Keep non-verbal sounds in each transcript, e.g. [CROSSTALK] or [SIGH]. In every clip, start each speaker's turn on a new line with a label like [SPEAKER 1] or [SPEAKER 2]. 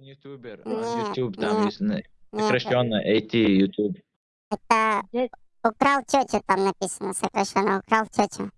[SPEAKER 1] Ютубер, он ютуб, там есть на-
[SPEAKER 2] Нет,
[SPEAKER 1] сокращенно AT ютуб.
[SPEAKER 2] это украл тетю там написано сокращенно, украл тетю.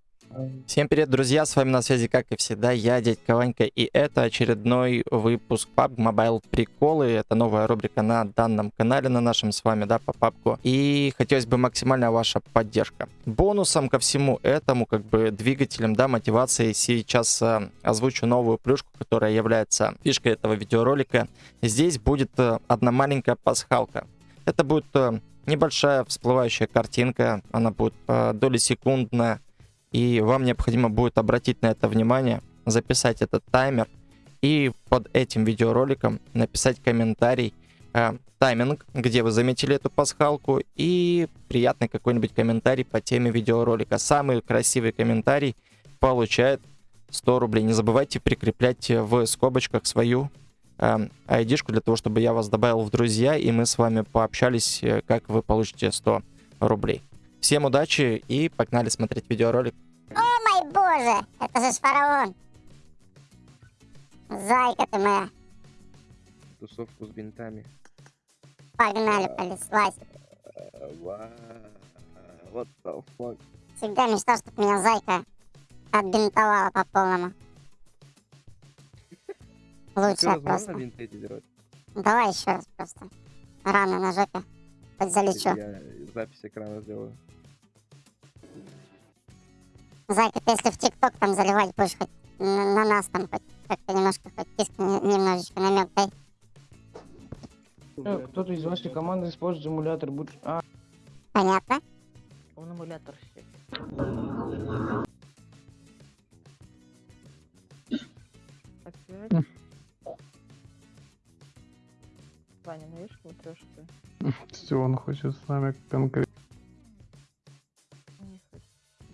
[SPEAKER 3] Всем привет, друзья, с вами на связи, как и всегда, я, дядька Ванька, и это очередной выпуск PUBG Mobile Приколы, это новая рубрика на данном канале, на нашем с вами, да, по папку, и хотелось бы максимальная ваша поддержка. Бонусом ко всему этому, как бы двигателем, да, мотивацией, сейчас э, озвучу новую плюшку, которая является фишкой этого видеоролика. Здесь будет э, одна маленькая пасхалка. Это будет э, небольшая всплывающая картинка, она будет э, доли секундная, и вам необходимо будет обратить на это внимание, записать этот таймер и под этим видеороликом написать комментарий, э, тайминг, где вы заметили эту пасхалку и приятный какой-нибудь комментарий по теме видеоролика. Самый красивый комментарий получает 100 рублей. Не забывайте прикреплять в скобочках свою э, ID-шку для того, чтобы я вас добавил в друзья и мы с вами пообщались, э, как вы получите 100 рублей. Всем удачи и погнали смотреть видеоролик.
[SPEAKER 2] О мой боже, это же фараон. Зайка ты моя.
[SPEAKER 4] тусовку с бинтами.
[SPEAKER 2] Погнали, понеслась.
[SPEAKER 4] Вот the fuck.
[SPEAKER 2] Всегда мечтал, чтобы меня зайка отбинтовала по полному.
[SPEAKER 4] Можно
[SPEAKER 2] просто. Давай еще раз просто. Рано на жопе. Хоть залечу.
[SPEAKER 4] Я запись экрана сделаю.
[SPEAKER 2] Ты если в ТикТок там заливать будешь хоть на, на нас там хоть как-то немножко хоть киск немножечко намек дай.
[SPEAKER 5] Э, Кто-то из вашей команды использует эмулятор. Будь... А,
[SPEAKER 2] Понятно?
[SPEAKER 6] Он эмулятор. Опять? Ваня, ну видишь, матрешка?
[SPEAKER 7] Все, он хочет с нами конкретно.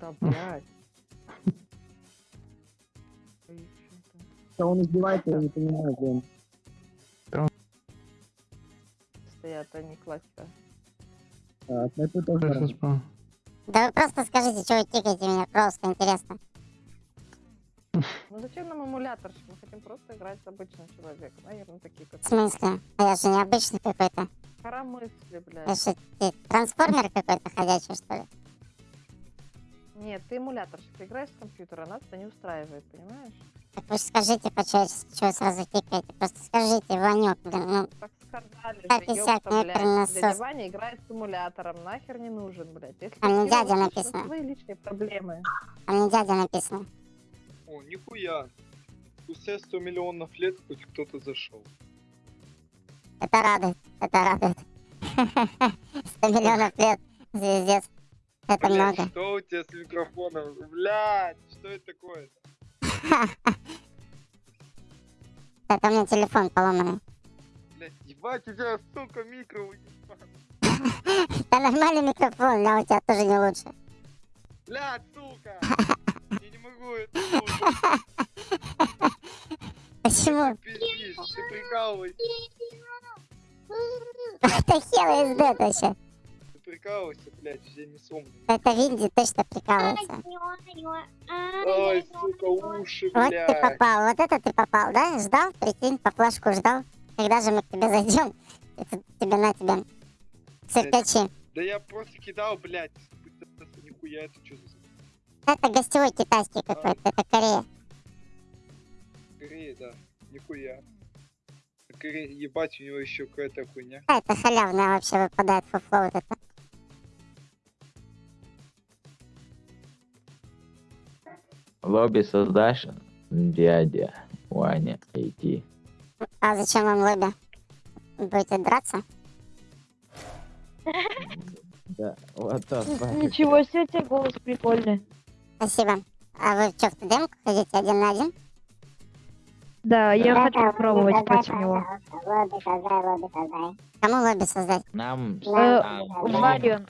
[SPEAKER 6] Да, блядь. Там?
[SPEAKER 5] да он издевается, я не понимаю, блин.
[SPEAKER 6] Стоят они классика.
[SPEAKER 5] А, снайпы тоже
[SPEAKER 2] Да вы просто скажите, что вы тикаете меня, просто интересно.
[SPEAKER 6] Ну зачем нам эмулятор? Мы хотим просто играть с обычным человеком. Наверное, такие как...
[SPEAKER 2] В смысле? А я же необычный какой-то.
[SPEAKER 6] Коромысли, блядь.
[SPEAKER 2] же ты, трансформер какой-то ходячий, что ли?
[SPEAKER 6] Нет, ты эмуляторщик. Ты играешь с компьютера, нас это не устраивает, понимаешь?
[SPEAKER 2] Так вы скажите по-человечески, вы сразу тикаете. Просто скажите, Ванек, блин, ну,
[SPEAKER 6] Так сказали
[SPEAKER 2] Так
[SPEAKER 6] же, ёпта, блядь.
[SPEAKER 2] это
[SPEAKER 6] Дядя. Ваня играет с эмулятором, нахер не нужен, блядь. Если
[SPEAKER 2] А мне дядя написано.
[SPEAKER 6] это Свои личные проблемы.
[SPEAKER 2] а мне дядя написано.
[SPEAKER 8] О, нихуя. Спустя 100 миллионов лет хоть кто-то зашел.
[SPEAKER 2] Это радует, это радует. 100 [LAUGHS] миллионов лет, звездец. Это
[SPEAKER 8] Блядь,
[SPEAKER 2] много.
[SPEAKER 8] что у тебя с микрофоном? Блядь, что это такое? [LAUGHS]
[SPEAKER 2] Это у меня телефон поломанный.
[SPEAKER 8] Блядь, ебать, у тебя, сука, микро. [LAUGHS]
[SPEAKER 2] Да нормальный микрофон, а у тебя тоже не лучше.
[SPEAKER 8] Блядь, сука. Слушать. [LAUGHS]
[SPEAKER 2] Почему?
[SPEAKER 8] Пиздишь, ты прикалываешься.
[SPEAKER 2] Это хер издет вообще.
[SPEAKER 8] Ты прикалываешься, блядь, все не сомневаюсь.
[SPEAKER 2] Это Винди точно прикалывается.
[SPEAKER 8] Ой, сука, уши,
[SPEAKER 2] Вот ты
[SPEAKER 8] блядь.
[SPEAKER 2] попал, вот это ты попал, да? Ждал, прикинь, по флажку ждал. Когда же мы к тебе зайдем? Это тебе на тебе. Циркачи.
[SPEAKER 8] Да я просто кидал, блядь. Нихуя, это что за
[SPEAKER 2] Это гостевой китайский какой-то, это Корея.
[SPEAKER 8] Корея, да. Нихуя. Корея, ебать, у него еще какая-то хуйня.
[SPEAKER 2] А, это халявная вообще выпадает фуфло вот это.
[SPEAKER 1] Лобби создашь, дядя Ваня AT.
[SPEAKER 2] А зачем вам лобби? Будете драться?
[SPEAKER 1] Да, вот так. [LAUGHS]
[SPEAKER 6] Ничего себе, у тебя голос прикольный.
[SPEAKER 2] Спасибо. А вы что, в ТДМ ходите один на один?
[SPEAKER 6] Да, я
[SPEAKER 2] Да,
[SPEAKER 6] хочу
[SPEAKER 2] да,
[SPEAKER 6] попробовать
[SPEAKER 2] лобби
[SPEAKER 6] против
[SPEAKER 2] создай,
[SPEAKER 6] него.
[SPEAKER 2] Лобби создай, лобби создай. Кому лобби создать?
[SPEAKER 1] Нам...
[SPEAKER 2] Э,
[SPEAKER 6] Варион.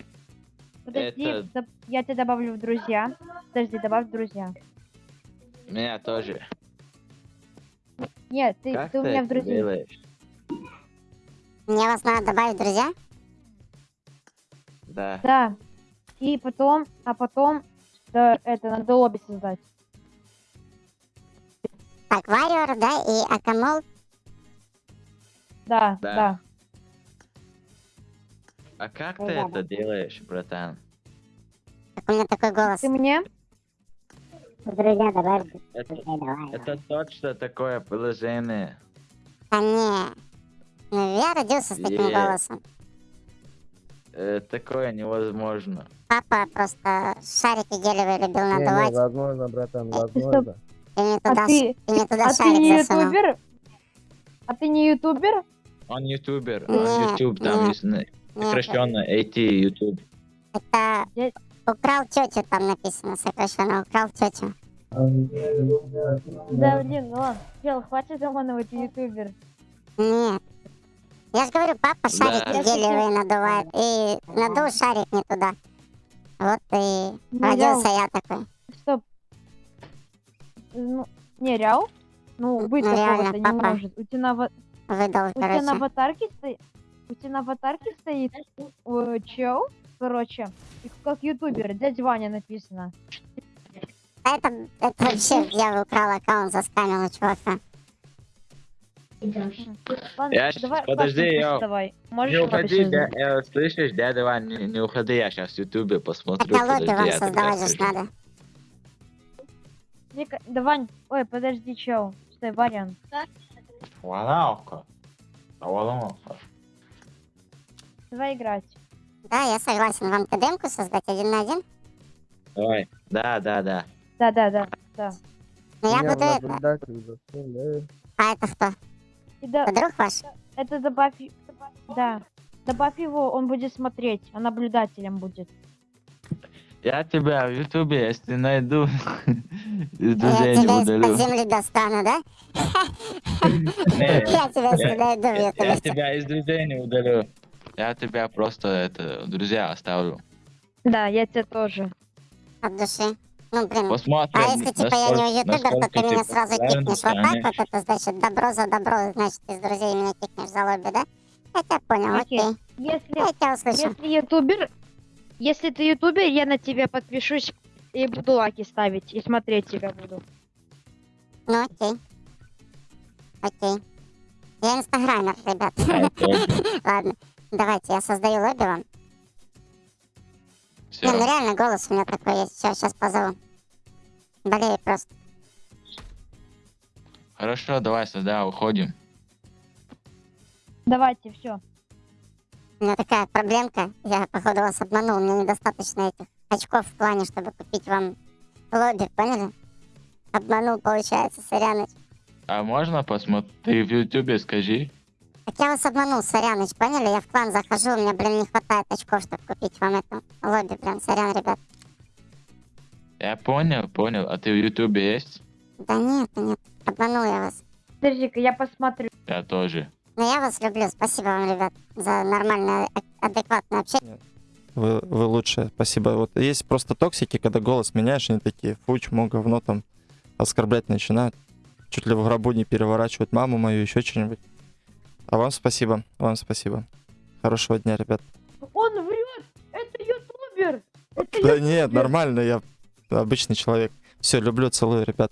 [SPEAKER 6] Подожди,
[SPEAKER 1] Это-
[SPEAKER 6] я тебя добавлю в друзья. Подожди, добавь в друзья.
[SPEAKER 1] Меня тоже.
[SPEAKER 6] Нет, ты,
[SPEAKER 1] Как
[SPEAKER 6] ты у меня в друзья.
[SPEAKER 1] делаешь?
[SPEAKER 2] Мне вас надо добавить в друзья?
[SPEAKER 1] Да.
[SPEAKER 6] Да. И потом, а потом, да, это, надо лобби создать.
[SPEAKER 2] Так, да, и Акамол.
[SPEAKER 6] Да,
[SPEAKER 1] Да.
[SPEAKER 6] да.
[SPEAKER 1] А как
[SPEAKER 2] Ну
[SPEAKER 1] ты
[SPEAKER 2] да,
[SPEAKER 1] это делаешь, братан?
[SPEAKER 2] Так у меня такой голос.
[SPEAKER 6] Ты мне?
[SPEAKER 2] Друзья, давай.
[SPEAKER 1] Это,
[SPEAKER 2] Друзья, давай.
[SPEAKER 1] это точно такое приложение.
[SPEAKER 2] Да не. Ну, я родился с таким
[SPEAKER 1] Е.
[SPEAKER 2] голосом.
[SPEAKER 1] Э, такое невозможно.
[SPEAKER 2] Папа просто шарики гелевые любил
[SPEAKER 4] Не, не,
[SPEAKER 2] надувать.
[SPEAKER 4] возможно, братан,
[SPEAKER 6] стоп.
[SPEAKER 4] возможно.
[SPEAKER 2] И мне
[SPEAKER 6] А
[SPEAKER 2] туда,
[SPEAKER 6] ты,
[SPEAKER 2] и мне туда
[SPEAKER 6] а ты
[SPEAKER 2] шарик
[SPEAKER 6] не
[SPEAKER 2] засунул.
[SPEAKER 6] ютубер? А ты не ютубер?
[SPEAKER 1] Он ютубер,
[SPEAKER 2] Нет,
[SPEAKER 1] он ютуб, там
[SPEAKER 2] нет.
[SPEAKER 1] на-
[SPEAKER 2] Нет,
[SPEAKER 1] сокращенно AT ютуб.
[SPEAKER 2] это украл тетю там написано сокращенно. Украл тетю.
[SPEAKER 6] Да, блин, ну ладно. Чел, хватит заманывать ютубер.
[SPEAKER 2] Нет. Я же говорю, папа
[SPEAKER 1] Да.
[SPEAKER 2] шарики гелевые надувает. И надул шарик не туда. Вот и
[SPEAKER 6] Ну,
[SPEAKER 2] родился я такой.
[SPEAKER 6] Стоп. Ну, не, реал? Ну, быть
[SPEAKER 2] Ну,
[SPEAKER 6] такого-то не
[SPEAKER 2] папа.
[SPEAKER 6] может. У тебя на,
[SPEAKER 2] Выдал,
[SPEAKER 6] у тебя на аватарке стоит... У тебя на аватарке стоит э, чел, короче, как ютубер, дядя Ваня написано.
[SPEAKER 2] А это, это вообще я украл аккаунт, заскамил у чувака.
[SPEAKER 1] Я щас-
[SPEAKER 6] давай,
[SPEAKER 1] подожди,
[SPEAKER 6] Пашка,
[SPEAKER 1] я-
[SPEAKER 6] давай. Можешь
[SPEAKER 1] Не
[SPEAKER 6] это
[SPEAKER 1] уходи, дя- э, слышишь, дядя Вань, не, не уходи, я сейчас в ютубе посмотрю.
[SPEAKER 2] Хотя лобби
[SPEAKER 1] подожди,
[SPEAKER 2] вам создавать же надо.
[SPEAKER 6] Вика, да, Вань, ой, подожди, чел. Стой, Варян.
[SPEAKER 1] Валаука. А.
[SPEAKER 6] Давай играть.
[SPEAKER 2] Да, я согласен. Вам ТДМку создать один на один?
[SPEAKER 1] Давай. Да, да, да.
[SPEAKER 6] Да, да, да, да.
[SPEAKER 2] Ну я буду это. А это кто?
[SPEAKER 6] И да,
[SPEAKER 2] Это друг ваш?
[SPEAKER 6] это добавь... Да. Добавь его, он будет смотреть, а наблюдателем будет.
[SPEAKER 1] Я тебя в ютубе, если найду, [LAUGHS] из
[SPEAKER 2] Я
[SPEAKER 1] друзей не
[SPEAKER 2] тебя
[SPEAKER 1] удалю.
[SPEAKER 2] из-под земли достану, да? Я тебя если найду в
[SPEAKER 1] Я, я
[SPEAKER 2] ютубе.
[SPEAKER 1] тебя из друзей не удалю. Я тебя просто это друзья оставлю.
[SPEAKER 6] Да, я тебя тоже.
[SPEAKER 2] От души. Ну, блин.
[SPEAKER 1] Посмотрим.
[SPEAKER 2] А если типа я не ютубер, то ты
[SPEAKER 1] насколько
[SPEAKER 2] меня
[SPEAKER 1] ты
[SPEAKER 2] сразу кикнешь. Вот так вот это значит добро за добро, значит из друзей меня кикнешь за лобби, да? Я тебя понял,
[SPEAKER 6] Окей.
[SPEAKER 2] окей.
[SPEAKER 6] Если,
[SPEAKER 2] Я тебя услышал.
[SPEAKER 6] если ютубер, если ты ютубер, я на тебя подпишусь и буду лайки ставить, и смотреть тебя буду.
[SPEAKER 2] Ну окей. Окей. Я инстаграмер, ребят. [LAUGHS] Ладно. Давайте, я создаю лобби вам.
[SPEAKER 1] Всё.
[SPEAKER 2] Не, ну реально голос у меня такой есть. Все, сейчас позову. Болею просто.
[SPEAKER 1] Хорошо, давай сюда, уходим.
[SPEAKER 6] Давайте, все.
[SPEAKER 2] У меня такая проблемка. Я, походу, вас обманул. Мне недостаточно этих очков в плане, чтобы купить вам лобби, поняли? Обманул, получается, Соряныч.
[SPEAKER 1] А можно посмотреть? Ты в ютубе скажи.
[SPEAKER 2] Так я вас обманул, Соряныч, поняли? Я в клан захожу, у меня, блин, не хватает очков, чтобы купить вам эту лобби, блин, сорян, ребят.
[SPEAKER 1] Я понял, понял. А ты в ютубе есть?
[SPEAKER 2] Да нет, нет, обманул я вас.
[SPEAKER 6] Подожди-ка, я посмотрю.
[SPEAKER 1] Я тоже.
[SPEAKER 2] Но я вас люблю, спасибо вам, ребят, за нормальное, а- адекватное общение.
[SPEAKER 3] Вы, вы лучшие, спасибо. Вот есть просто токсики, когда голос меняешь, они такие, фу, чмо, говно там, оскорблять начинают. Чуть ли в гробу не переворачивают маму мою, еще что-нибудь. А вам спасибо, вам спасибо. Хорошего дня, ребят.
[SPEAKER 6] Он врет! Это ютубер! Это
[SPEAKER 3] Да
[SPEAKER 6] ю-
[SPEAKER 3] нет, нормально, я обычный человек. Все, люблю, целую, ребят.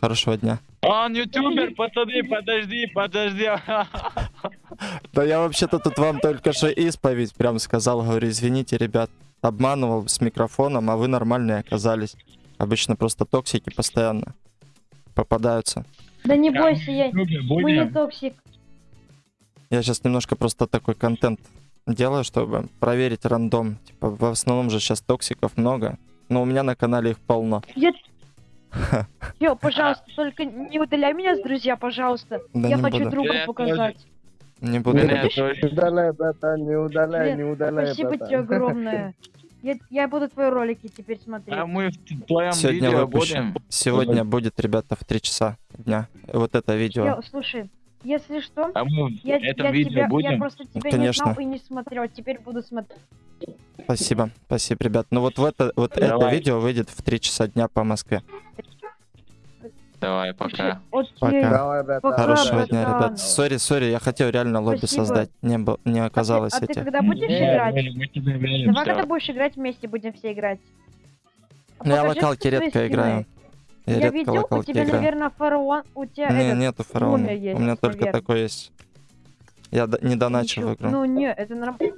[SPEAKER 3] Хорошего дня.
[SPEAKER 1] Он ютубер, пацаны, подожди, подожди. [LAUGHS]
[SPEAKER 3] Да я вообще-то тут вам только что исповедь прям сказал, говорю, извините, ребят, обманывал с микрофоном, а вы нормальные оказались. Обычно просто токсики постоянно попадаются.
[SPEAKER 6] Да не бойся, я... Мы не токсик.
[SPEAKER 3] Я сейчас немножко просто такой контент делаю, чтобы проверить рандом. Типа, в основном же сейчас токсиков много, но у меня на канале их полно.
[SPEAKER 6] Я... Ё, пожалуйста, только не удаляй меня с друзья, пожалуйста.
[SPEAKER 3] Да
[SPEAKER 6] я хочу
[SPEAKER 3] буду.
[SPEAKER 6] другу
[SPEAKER 1] Я
[SPEAKER 6] показать.
[SPEAKER 3] Не буду.
[SPEAKER 1] Меня.
[SPEAKER 4] Не удаляй, братан, не удаляй, не удаляй,
[SPEAKER 6] Спасибо
[SPEAKER 4] братан.
[SPEAKER 6] тебе [LAUGHS] огромное. Я, я буду твои ролики теперь смотреть.
[SPEAKER 1] А мы в твоем
[SPEAKER 3] Сегодня
[SPEAKER 1] видео
[SPEAKER 3] выпущу.
[SPEAKER 1] будем?
[SPEAKER 3] Сегодня будет, ребята, в 3 часа дня. Вот это видео.
[SPEAKER 6] Ё, слушай, если что,
[SPEAKER 1] А мы в
[SPEAKER 6] я,
[SPEAKER 1] этом
[SPEAKER 6] я
[SPEAKER 1] видео
[SPEAKER 6] тебя, я
[SPEAKER 1] будем?
[SPEAKER 6] просто тебя
[SPEAKER 3] Конечно.
[SPEAKER 6] не знал и не смотрел, теперь буду смотреть.
[SPEAKER 3] Спасибо, спасибо, ребят. Ну вот в это, вот это видео выйдет в 3 часа дня по Москве.
[SPEAKER 1] Давай, пока.
[SPEAKER 6] Окей.
[SPEAKER 3] Пока.
[SPEAKER 4] Давай, братан.
[SPEAKER 6] Пока,
[SPEAKER 3] Хорошего дня,
[SPEAKER 6] братан.
[SPEAKER 3] ребят. Сори, сори, я хотел реально лобби
[SPEAKER 6] Спасибо.
[SPEAKER 3] создать. Не, был, не оказалось
[SPEAKER 6] а ты, а ты
[SPEAKER 3] этих.
[SPEAKER 6] когда будешь
[SPEAKER 1] Не,
[SPEAKER 6] играть?
[SPEAKER 1] мы- мы тебе верим,
[SPEAKER 6] Давай, когда будешь играть вместе, будем все играть. А
[SPEAKER 3] Ну, я локалки редко играю. Я,
[SPEAKER 6] Я, видел, у тебя,
[SPEAKER 3] играю.
[SPEAKER 6] наверное, фараон, у тебя
[SPEAKER 3] Не,
[SPEAKER 6] этот,
[SPEAKER 3] нету фараона.
[SPEAKER 6] есть,
[SPEAKER 3] У меня только такой есть. Я не доначил в
[SPEAKER 6] Ничего.
[SPEAKER 3] игру.
[SPEAKER 6] Ну, не, это нормально.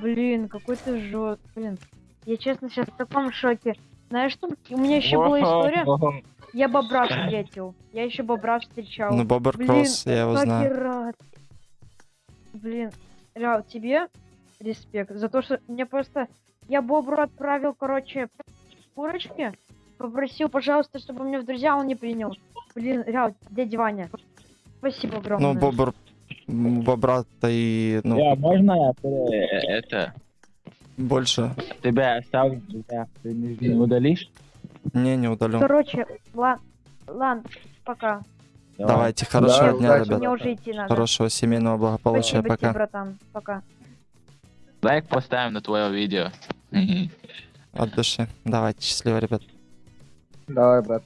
[SPEAKER 6] Блин, какой ты жёст... Блин, я честно сейчас в таком шоке. Знаешь что? У меня еще была история. Я бобра встретил. Я еще бобра встречал.
[SPEAKER 3] Ну, Бобер
[SPEAKER 6] Блин,
[SPEAKER 3] Кросс, я его знаю.
[SPEAKER 6] рад. Блин, Реал, тебе респект за то, что мне просто... Я Бобру отправил, короче, курочки. Попросил, пожалуйста, чтобы меня в друзья он не принял. Блин, Реал, дядя Ваня. Спасибо огромное.
[SPEAKER 3] Ну, Бобер... м, Бобра-то и... Ну,
[SPEAKER 1] Я, можно я э, это...
[SPEAKER 3] больше...
[SPEAKER 1] Тебя оставлю, тебя ты не не удалишь?
[SPEAKER 3] Не, не удалю.
[SPEAKER 6] Короче, ладно, ладно, пока.
[SPEAKER 3] Давайте, хорошего
[SPEAKER 4] Да,
[SPEAKER 3] дня,
[SPEAKER 4] удачи.
[SPEAKER 3] ребят.
[SPEAKER 6] Мне уже идти надо.
[SPEAKER 3] Хорошего семейного благополучия.
[SPEAKER 6] Спасибо тебе,
[SPEAKER 3] Пока.
[SPEAKER 6] братан. Пока.
[SPEAKER 1] Лайк поставим на твое видео.
[SPEAKER 3] От души. Давайте, счастливо, ребят.
[SPEAKER 4] Давай, брат.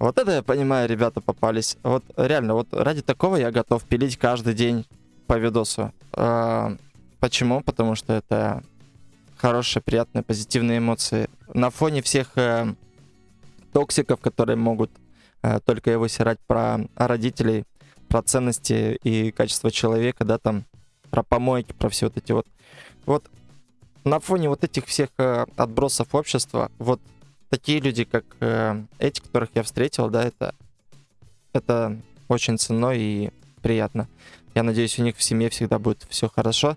[SPEAKER 3] Вот это я понимаю, ребята попались. Вот реально, вот ради такого я готов пилить каждый день по видосу. А, почему? Потому что это хорошие, приятные, позитивные эмоции. На фоне всех э, токсиков, которые могут э, только его сирать про родителей, про ценности и качество человека, да, там, про помойки, про все вот эти вот. Вот на фоне вот этих всех э, отбросов общества, вот такие люди, как э, эти, которых я встретил, да, это, это очень ценно и приятно. Я надеюсь, у них в семье всегда будет все хорошо.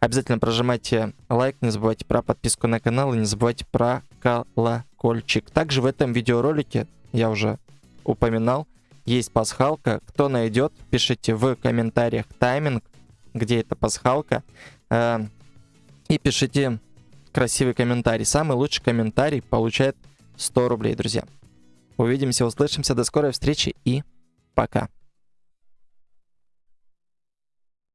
[SPEAKER 3] Обязательно прожимайте лайк, не забывайте про подписку на канал и не забывайте про колокольчик. Также в этом видеоролике, я уже упоминал, есть пасхалка. Кто найдет, пишите в комментариях тайминг, где эта пасхалка. э, и пишите красивый комментарий. Самый лучший комментарий получает 100 рублей, друзья. Увидимся, услышимся. До скорой встречи и пока.